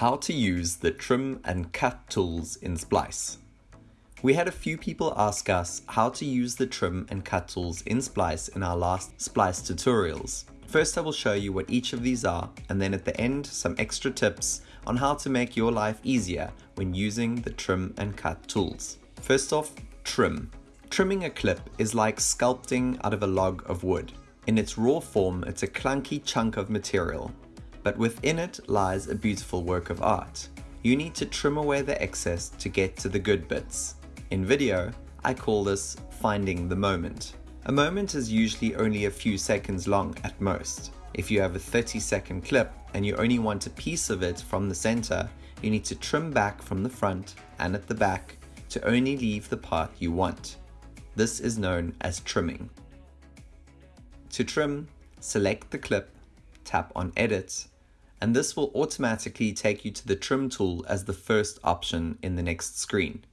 How to use the trim and cut tools in Splice. We had a few people ask us how to use the trim and cut tools in Splice in our last Splice tutorials. First I will show you what each of these are and then at the end some extra tips on how to make your life easier when using the trim and cut tools. First off, trim. Trimming a clip is like sculpting out of a log of wood. In its raw form, it's a clunky chunk of material but within it lies a beautiful work of art. You need to trim away the excess to get to the good bits. In video, I call this finding the moment. A moment is usually only a few seconds long at most. If you have a 30 second clip and you only want a piece of it from the center, you need to trim back from the front and at the back to only leave the part you want. This is known as trimming. To trim, select the clip, tap on Edit, and this will automatically take you to the trim tool as the first option in the next screen.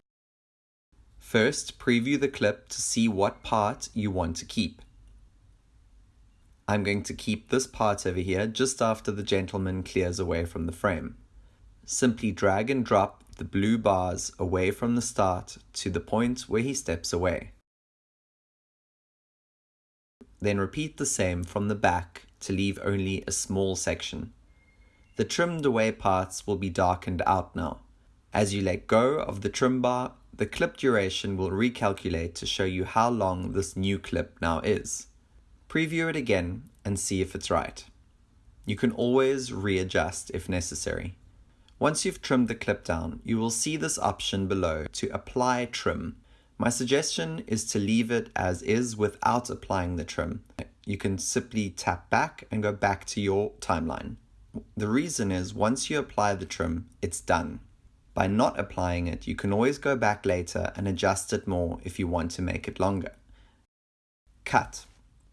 First, preview the clip to see what part you want to keep. I'm going to keep this part over here just after the gentleman clears away from the frame. Simply drag and drop the blue bars away from the start to the point where he steps away. Then repeat the same from the back to leave only a small section. The trimmed away parts will be darkened out now. As you let go of the trim bar, the clip duration will recalculate to show you how long this new clip now is. Preview it again and see if it's right. You can always readjust if necessary. Once you've trimmed the clip down, you will see this option below to apply trim. My suggestion is to leave it as is without applying the trim. You can simply tap back and go back to your timeline. The reason is once you apply the trim, it's done. By not applying it, you can always go back later and adjust it more if you want to make it longer. Cut.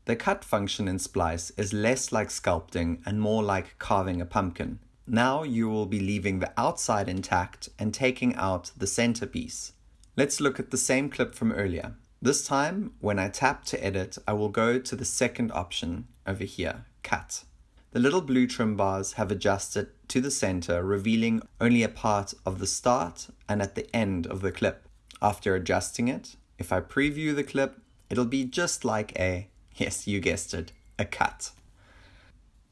The cut function in Splice is less like sculpting and more like carving a pumpkin. Now you will be leaving the outside intact and taking out the centerpiece. Let's look at the same clip from earlier. This time, when I tap to edit, I will go to the second option over here, cut. The little blue trim bars have adjusted to the center, revealing only a part of the start and at the end of the clip. After adjusting it, if I preview the clip, it'll be just like a, yes, you guessed it, a cut.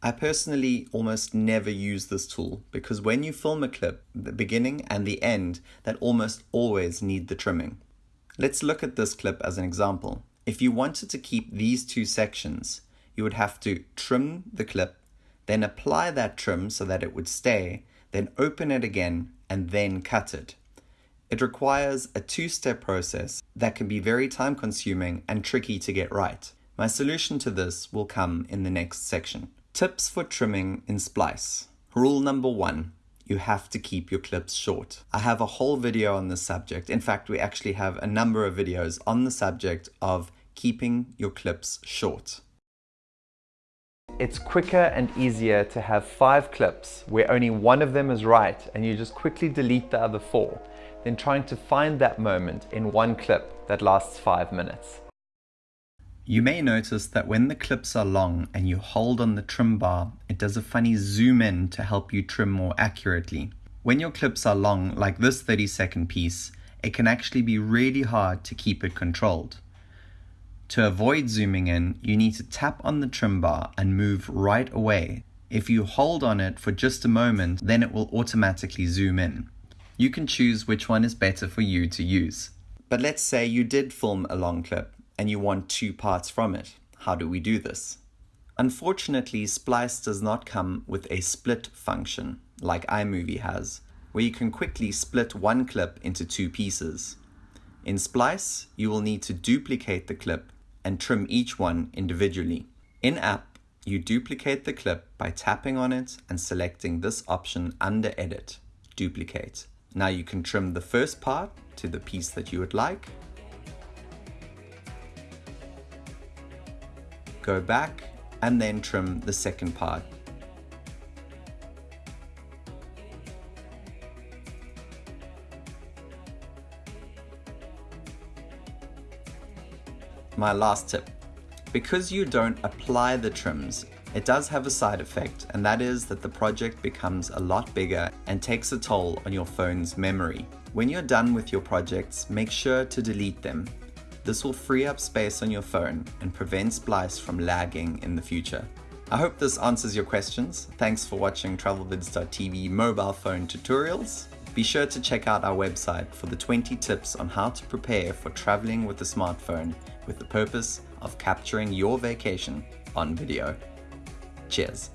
I personally almost never use this tool because when you film a clip, the beginning and the end, that almost always need the trimming. Let's look at this clip as an example. If you wanted to keep these two sections, you would have to trim the clip then apply that trim so that it would stay, then open it again and then cut it. It requires a two-step process that can be very time consuming and tricky to get right. My solution to this will come in the next section. Tips for trimming in Splice. Rule number one, you have to keep your clips short. I have a whole video on this subject. In fact, we actually have a number of videos on the subject of keeping your clips short. It's quicker and easier to have five clips where only one of them is right and you just quickly delete the other four than trying to find that moment in one clip that lasts five minutes. You may notice that when the clips are long and you hold on the trim bar, it does a funny zoom in to help you trim more accurately. When your clips are long, like this 30 second piece, it can actually be really hard to keep it controlled. To avoid zooming in, you need to tap on the trim bar and move right away. If you hold on it for just a moment, then it will automatically zoom in. You can choose which one is better for you to use. But let's say you did film a long clip and you want two parts from it. How do we do this? Unfortunately, Splice does not come with a split function like iMovie has, where you can quickly split one clip into two pieces. In Splice, you will need to duplicate the clip and trim each one individually. In app, you duplicate the clip by tapping on it and selecting this option under edit, duplicate. Now you can trim the first part to the piece that you would like. Go back and then trim the second part my last tip. Because you don't apply the trims, It does have a side effect, and that is that the project becomes a lot bigger and takes a toll on your phone's memory. When you're done with your projects, make sure to delete them. This will free up space on your phone and prevent Splice from lagging in the future. I hope this answers your questions. Thanks for watching TravelVids.tv mobile phone tutorials. Be sure to check out our website for the 20 tips on how to prepare for traveling with a smartphone with the purpose of capturing your vacation on video. Cheers.